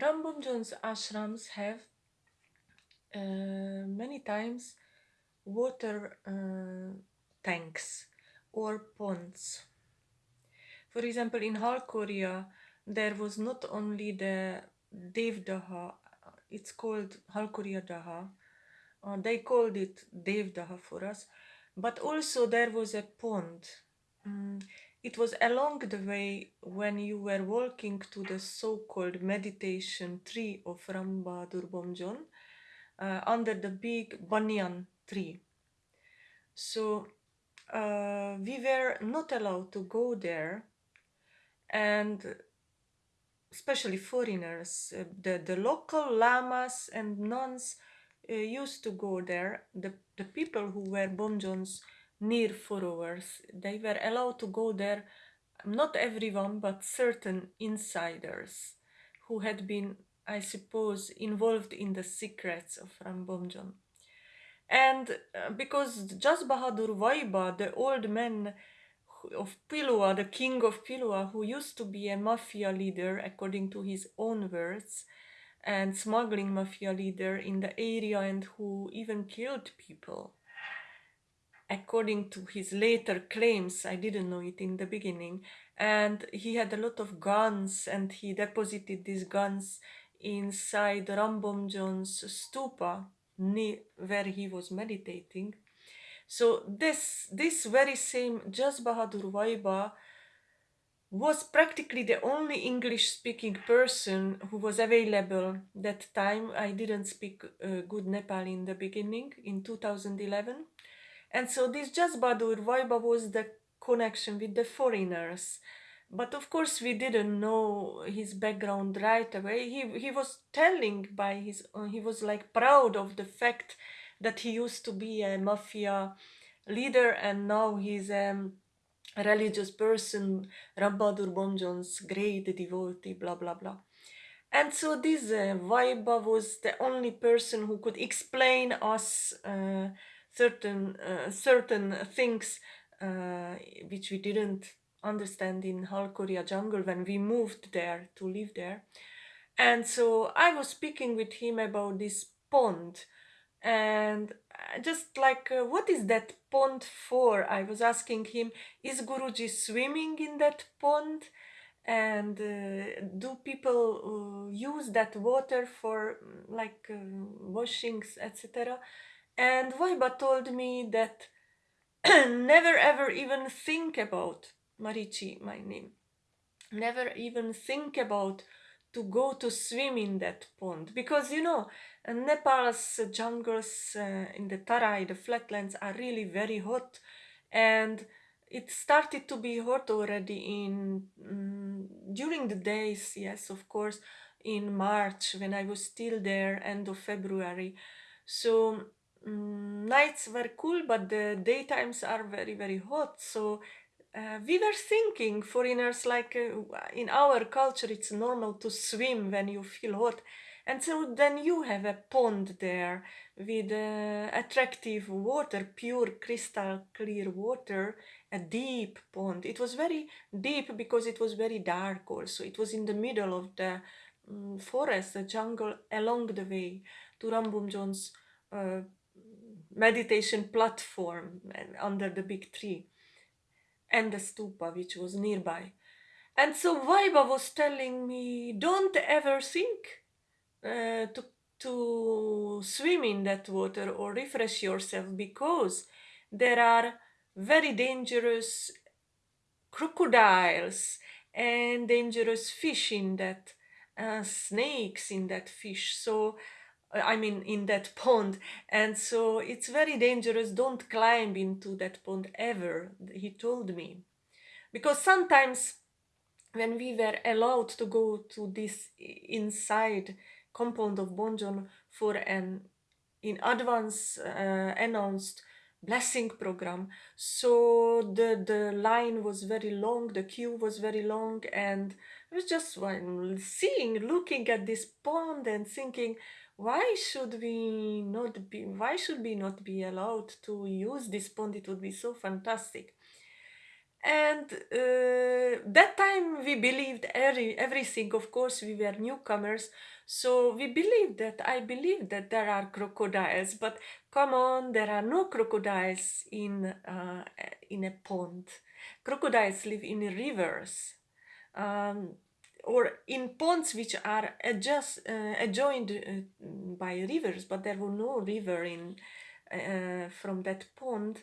Rambomjon's ashrams have uh, many times water uh, tanks or ponds. For example, in Halkoria, there was not only the Devdaha, it's called Halkoria Daha, uh, they called it Devdaha for us, but also there was a pond. Mm, it was along the way when you were walking to the so-called meditation tree of Rambadur Bomjon uh, under the big banyan tree. So uh, we were not allowed to go there and especially foreigners, uh, the, the local lamas and nuns uh, used to go there. The, the people who were Bomjon's near followers, they were allowed to go there, not everyone, but certain insiders who had been, I suppose, involved in the secrets of Rambomjon. And uh, because Jas Bahadur Vaiba, the old man of Pilua, the king of Pilua, who used to be a mafia leader, according to his own words, and smuggling mafia leader in the area and who even killed people. According to his later claims, I didn't know it in the beginning, and he had a lot of guns and he deposited these guns inside Rambomjon's stupa where he was meditating so this this very same Jas Bahadur Vaiba was practically the only English speaking person who was available that time. I didn't speak uh, good Nepali in the beginning in 2011. And so this Jas Bahadur Vaiba was the connection with the foreigners. But of course we didn't know his background right away. He, he was telling by his, uh, he was like proud of the fact that he used to be a mafia leader and now he's a religious person, Rambadur Bomjon's great devotee, blah blah blah. And so this uh, Vaiba was the only person who could explain us uh, certain uh, certain things uh, which we didn't understand in Halkoria jungle when we moved there to live there. And so I was speaking with him about this pond. And just like uh, what is that pond for? I was asking him is guruji swimming in that pond? And uh, do people uh, use that water for like uh, washings etc and Vaiba told me that never ever even think about Marici, my name. Never even think about to go to swim in that pond. Because you know Nepal's jungles uh, in the Tarai, the flatlands are really very hot. And it started to be hot already in um, during the days yes of course in March when I was still there end of February. So um, nights were cool but the daytimes are very very hot. So uh, we were thinking foreigners like uh, in our culture it's normal to swim when you feel hot. And so then you have a pond there with uh, attractive water pure crystal clear water a deep pond. It was very deep because it was very dark also. It was in the middle of the um, forest the jungle along the way to Rambomjon's uh, meditation platform under the big tree and the stupa which was nearby. And so Vaiba was telling me, don't ever think uh, to, to swim in that water or refresh yourself because there are very dangerous crocodiles and dangerous fish in that, uh, snakes in that fish. So I mean in that pond. And so it's very dangerous. Don't climb into that pond ever he told me. Because sometimes when we were allowed to go to this inside compound of Bomjon for an in advance uh, announced blessing program so the the line was very long the queue was very long and I was just seeing looking at this pond and thinking why should we not be why should we not be allowed to use this pond? It would be so fantastic. And uh, that time we believed every, everything of course we were newcomers. So we believed that i believe that there are crocodiles but come on there are no crocodiles in uh, in a pond. Crocodiles live in rivers. Um, or in ponds which are adjust, uh, adjoined uh, by rivers but there was no river in uh, from that pond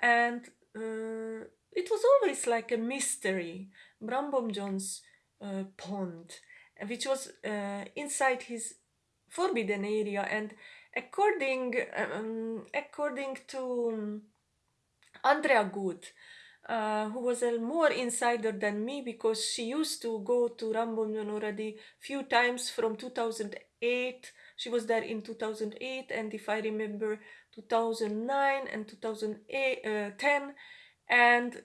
and uh, it was always like a mystery. Bram Bomjon's uh, pond, which was uh, inside his forbidden area, and according um, according to Andrea Good, uh, who was a more insider than me because she used to go to Rambomjon already few times from 2008. She was there in 2008, and if I remember, 2009 and 2010 and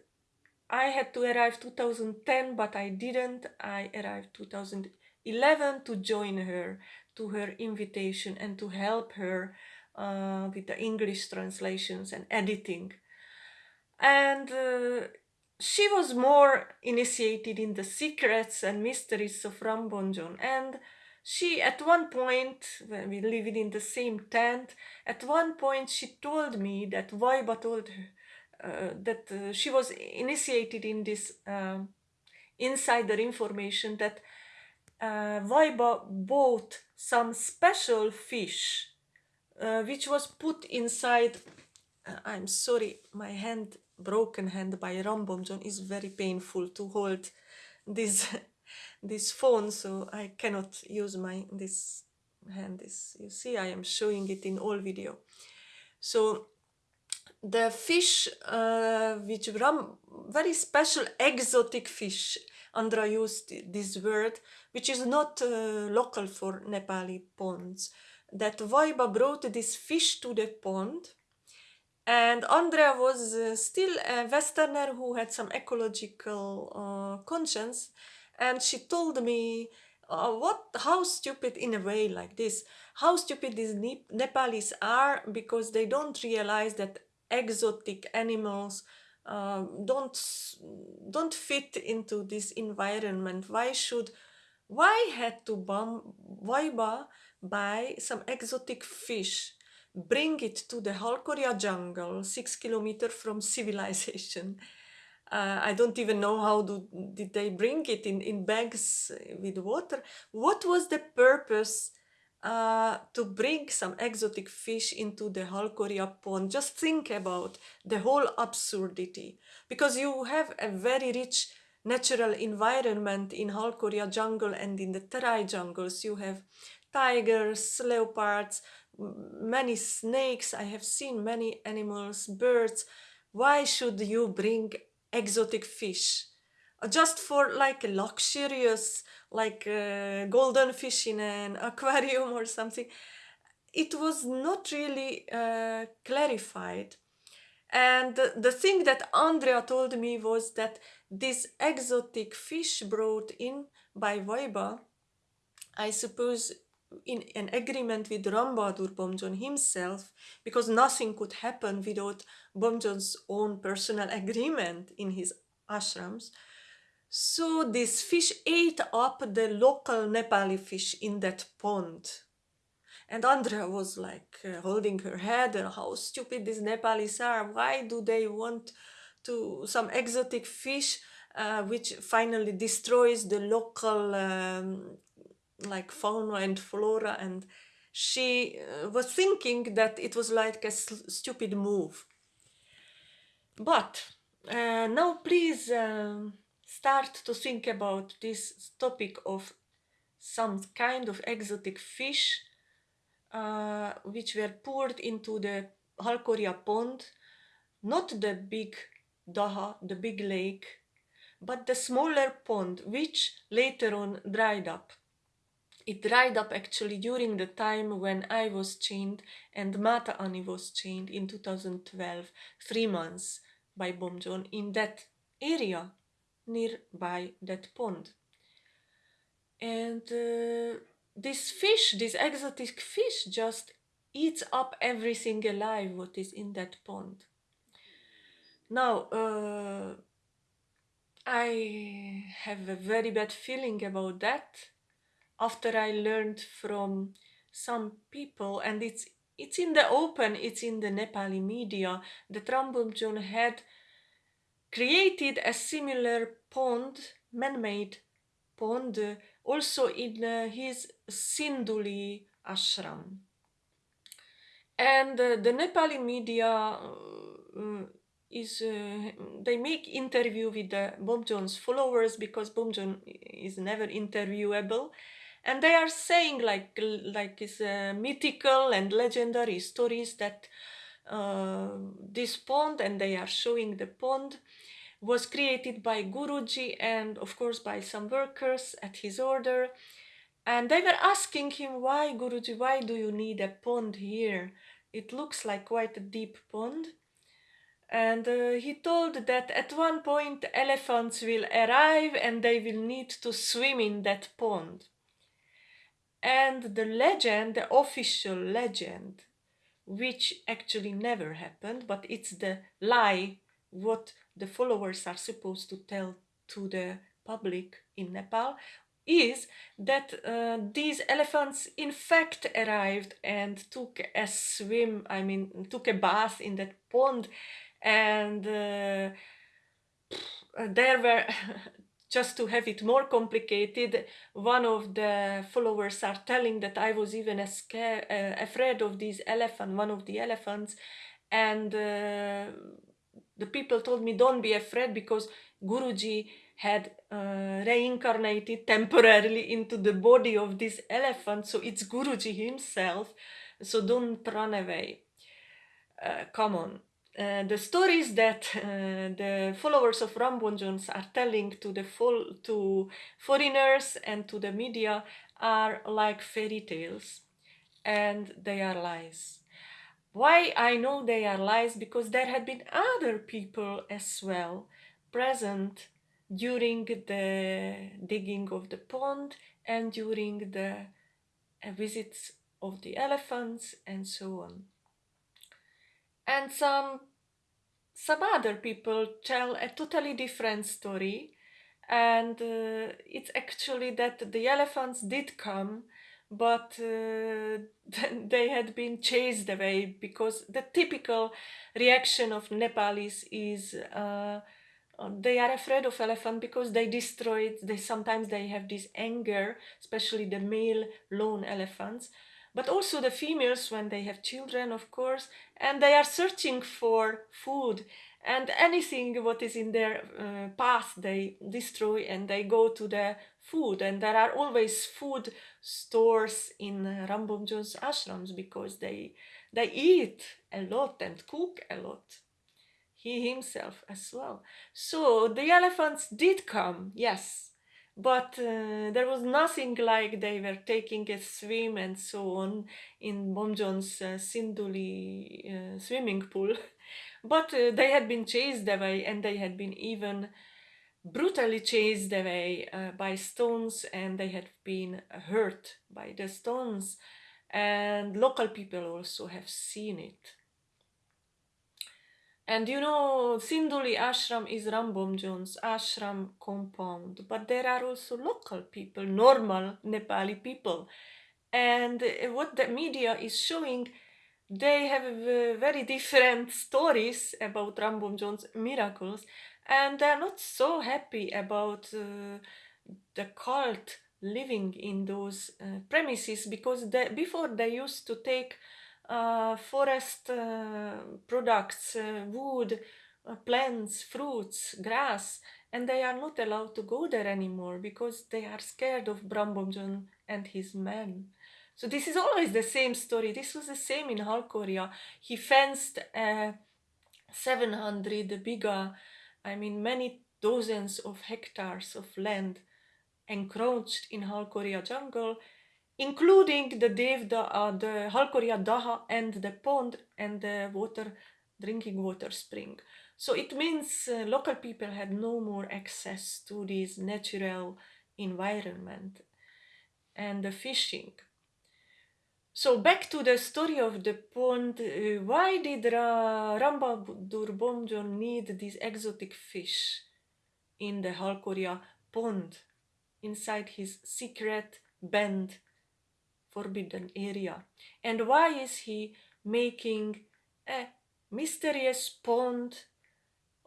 I had to arrive 2010 but I didn't. I arrived 2011 to join her to her invitation and to help her uh, with the English translations and editing and uh, she was more initiated in the secrets and mysteries of Rambomjon and she at one point when we lived in the same tent at one point she told me that Vaiba told her uh, that uh, she was initiated in this um, insider information that uh, Vaiba bought some special fish uh, which was put inside uh, I'm sorry my hand broken hand by Rambomjon is very painful to hold this this phone so I cannot use my this hand this you see I am showing it in all video. So the fish uh, which ram very special exotic fish Andra used this word which is not uh, local for Nepali ponds that Vaiba brought this fish to the pond and Andrea was uh, still a westerner who had some ecological uh, conscience. And she told me uh, what how stupid in a way like this how stupid these Nepalis are because they don't realize that exotic animals uh, don't don't fit into this environment. Why should why had to bomb Vaiba buy some exotic fish bring it to the Halkoria jungle six kilometers from civilization uh, I don't even know how do, did they bring it in, in bags with water what was the purpose uh, to bring some exotic fish into the Halkoria pond. Just think about the whole absurdity because you have a very rich natural environment in Halkoria jungle and in the Terai jungles. You have tigers, leopards, many snakes. I have seen many animals, birds. Why should you bring exotic fish? Just for like luxurious like uh, golden fish in an aquarium or something it was not really uh, clarified and the, the thing that andrea told me was that this exotic fish brought in by Vaiba, I suppose in an agreement with Rambadur Bomjon himself, because nothing could happen without Bomjon's own personal agreement in his ashrams, so this fish ate up the local Nepali fish in that pond. And Andrea was like uh, holding her head and how stupid these Nepalis are. Why do they want to some exotic fish uh, which finally destroys the local um, like fauna and flora and she uh, was thinking that it was like a stupid move. But uh, now please um, start to think about this topic of some kind of exotic fish uh, which were poured into the Halkoria pond, not the big Daha, the big lake, but the smaller pond which later on dried up. It dried up actually during the time when I was chained and Mata Ani was chained in 2012, three months by Bomjon in that area nearby that pond. And uh, this fish, this exotic fish, just eats up everything alive what is in that pond. Now, uh, I have a very bad feeling about that after I learned from some people, and it's it's in the open, it's in the Nepali media that Rambomjon had created a similar pond, man-made pond, also in uh, his Sinduli ashram. And uh, the Nepali media uh, is uh, they make interview with the Bomjon's followers because Bomjon is never interviewable and they are saying like like is uh, mythical and legendary stories that uh, this pond and they are showing the pond was created by Guruji and of course by some workers at his order. And they were asking him why Guruji why do you need a pond here? It looks like quite a deep pond. And uh, he told that at one point elephants will arrive and they will need to swim in that pond and the legend, the official legend, which actually never happened, but it's the lie what the followers are supposed to tell to the public in Nepal, is that uh, these elephants in fact arrived and took a swim, I mean, took a bath in that pond, and uh, there were just to have it more complicated, one of the followers are telling that I was even scare, uh, afraid of this elephant, one of the elephants, and uh, the people told me don't be afraid because Guruji had uh, reincarnated temporarily into the body of this elephant, so it's Guruji himself, so don't run away. Uh, come on. Uh, the stories that uh, the followers of Rambomjon's are telling to the full, to foreigners and to the media are like fairy tales and they are lies. Why I know they are lies? Because there had been other people as well present during the digging of the pond and during the uh, visits of the elephants and so on and some some other people tell a totally different story and uh, it's actually that the elephants did come but uh, they had been chased away because the typical reaction of Nepalis is uh, they are afraid of elephant because they destroy it. They sometimes they have this anger, especially the male lone elephants, but also the females when they have children, of course, and they are searching for food and anything what is in their uh, path they destroy and they go to the food. And there are always food stores in uh, ashrams because they they eat a lot and cook a lot he himself as well. So the elephants did come yes but uh, there was nothing like they were taking a swim and so on in Bomjon's uh, Sinduli uh, swimming pool. but uh, they had been chased away and they had been even brutally chased away uh, by stones and they had been hurt by the stones and local people also have seen it. And you know, Sinduli ashram is Rambomjon's ashram compound, but there are also local people, normal Nepali people. And uh, what the media is showing, they have very different stories about Rambomjon's miracles, and they're not so happy about uh, the cult living in those uh, premises because they, before they used to take forest uh, products, uh, wood, plants, fruits, grass, and they are not allowed to go there anymore because they are scared of Brambomjon and his men. So this is always the same story. This was the same in Halkoria. He fenced uh, 700 bigha, I mean many dozens of hectares of land encroached in Halkoria jungle including the Devda, uh, the Halkoria Daha and the pond and the water, drinking water spring. So it means uh, local people had no more access to this natural environment and the fishing. So back to the story of the pond, uh, why did Ra Rambadur Bomjon need this exotic fish? in the Halkoria pond, inside his secret band forbidden area. And why is he making a mysterious pond?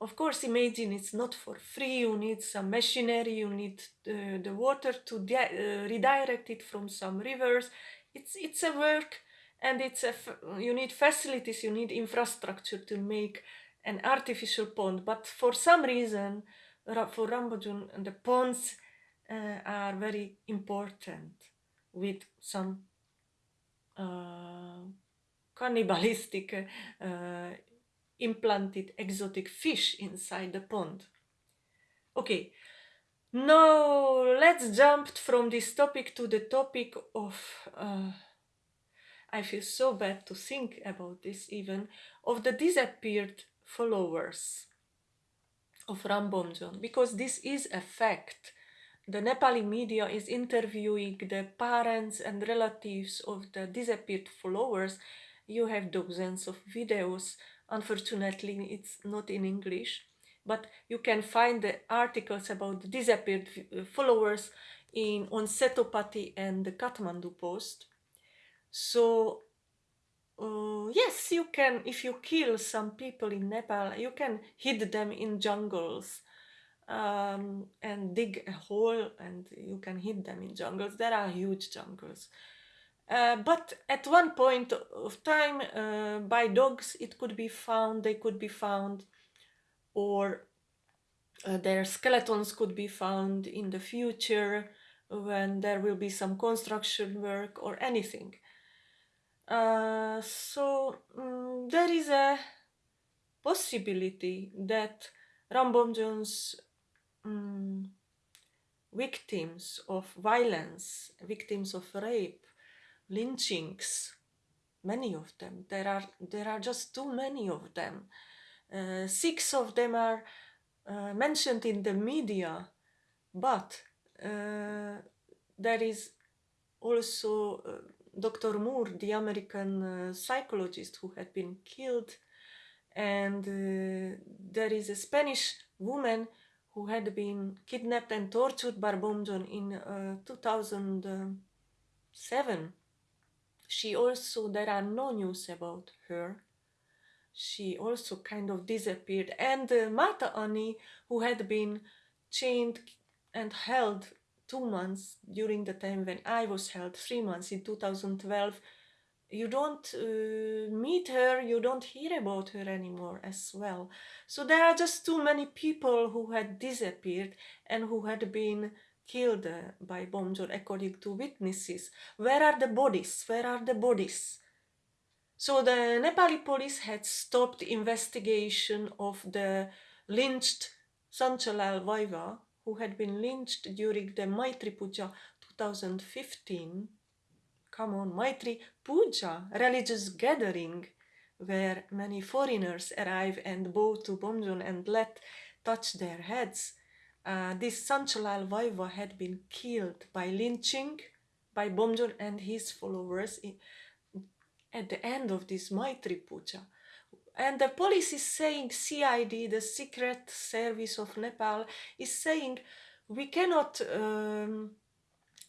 Of course, imagine it's not for free. You need some machinery, you need the, the water to uh, redirect it from some rivers. It's, it's a work and it's a, you need facilities, you need infrastructure to make an artificial pond. But for some reason, for Rambomjon, the ponds uh, are very important with some uh, cannibalistic uh, implanted exotic fish inside the pond. Okay, now let's jump from this topic to the topic of, uh, I feel so bad to think about this even, of the disappeared followers of Rambomjon, because this is a fact the Nepali media is interviewing the parents and relatives of the disappeared followers. You have dozens of videos. Unfortunately, it's not in English, but you can find the articles about the disappeared uh, followers in on Setopati and the Kathmandu Post. So uh, yes, you can, if you kill some people in Nepal, you can hide them in jungles um, and dig a hole and you can hit them in jungles. There are huge jungles. Uh, but at one point of time, uh, by dogs, it could be found, they could be found, or uh, their skeletons could be found in the future when there will be some construction work or anything. Uh, so um, there is a possibility that Rambomjon's um, victims of violence, victims of rape, lynchings, many of them. There are, there are just too many of them. Uh, six of them are uh, mentioned in the media, but uh, there is also uh, Dr. Moore, the American uh, psychologist who had been killed, and uh, there is a Spanish woman who had been kidnapped and tortured by Bomjon in uh, 2007. She also, there are no news about her. She also kind of disappeared. And uh, Marta Ani, who had been chained and held two months during the time when I was held, three months in 2012, you don't uh, meet her, you don't hear about her anymore as well. So there are just too many people who had disappeared and who had been killed uh, by Bomjon according to witnesses. Where are the bodies? Where are the bodies? So the Nepali police had stopped investigation of the lynched Sanchalal Vaiva, who had been lynched during the Maitri Puja 2015 come on, Maitri Puja, religious gathering where many foreigners arrive and bow to Bomjon and let touch their heads. Uh, this Sanchalal Vaiva had been killed by lynching by Bomjon and his followers in, at the end of this Maitri Puja. And the police is saying, CID, the Secret Service of Nepal, is saying we cannot um,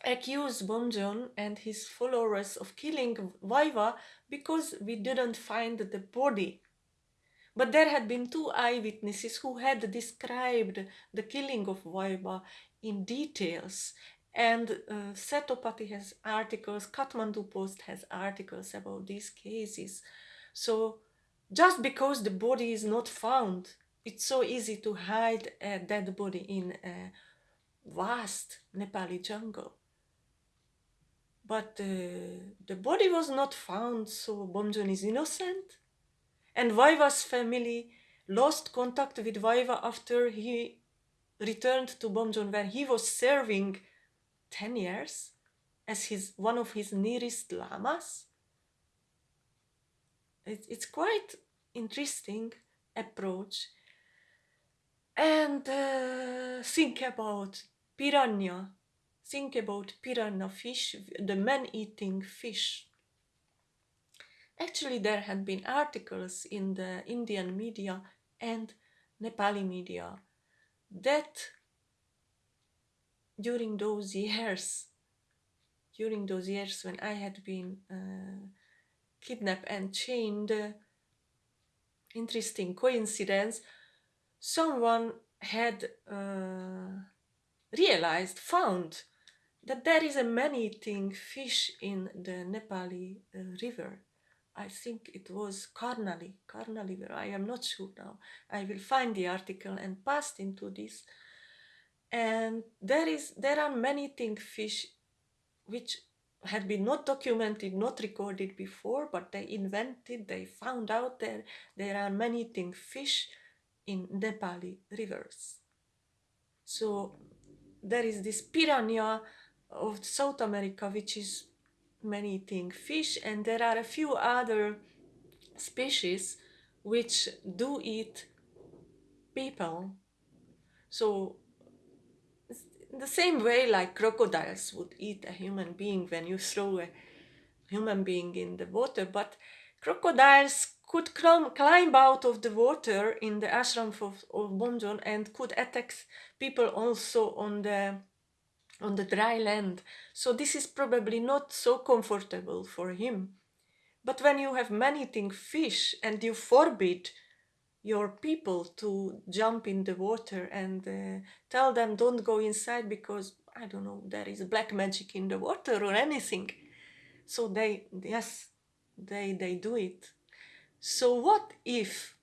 accused Bomjon and his followers of killing Vaiva because we didn't find the body. But there had been two eyewitnesses who had described the killing of Vaiva in details. And uh, Setopati has articles, Kathmandu Post has articles about these cases. So just because the body is not found, it's so easy to hide a dead body in a vast Nepali jungle. But the body was not found, so Bomjon is innocent. And Vaiva's family lost contact with Vaiva after he returned to Bomjon, where he was serving 10 years as his one of his nearest lamas. It, it's quite interesting approach. And uh, think about piranha think about piranha fish, the man-eating fish. Actually, there had been articles in the Indian media and Nepali media that during those years, during those years when I had been uh, kidnapped and chained, uh, interesting coincidence, someone had uh, realized, found that there is a man-eating fish in the Nepali uh, river. I think it was Karnali, Karnali river. I am not sure now. I will find the article and pass into this. And there is there are man-eating fish which had been not documented, not recorded before, but they invented, they found out there there are man-eating fish in Nepali rivers. So there is this piranha of South America, which is man-eating fish, and there are a few other species which do eat people. So the same way like crocodiles would eat a human being when you throw a human being in the water, but crocodiles could climb out of the water in the ashram of, of Bomjon and could attack people also on the on the dry land. So this is probably not so comfortable for him. But when you have man-eating fish and you forbid your people to jump in the water and uh, tell them don't go inside because I don't know there is black magic in the water or anything. So they yes they they do it. So what if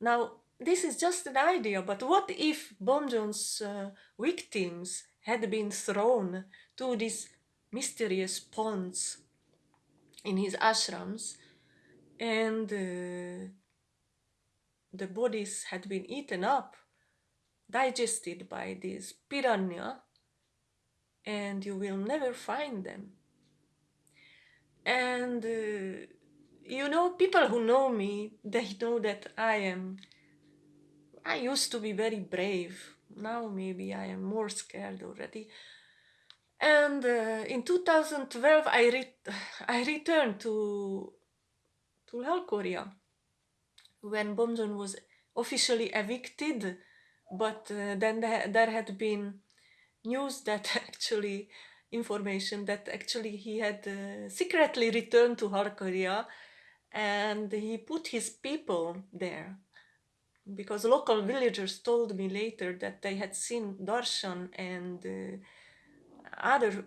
now this is just an idea, but what if Bomjon's uh, victims had been thrown to these mysterious ponds in his ashrams and uh, the bodies had been eaten up, digested by this piranha, and you will never find them. And uh, you know, people who know me, they know that I am, I used to be very brave. Now maybe I am more scared already. And uh, in 2012, I, re I returned to, to Halkoria when Bomjon was officially evicted, but uh, then there, there had been news that actually information that actually he had uh, secretly returned to Halkoria and he put his people there because local villagers told me later that they had seen Darshan and uh, other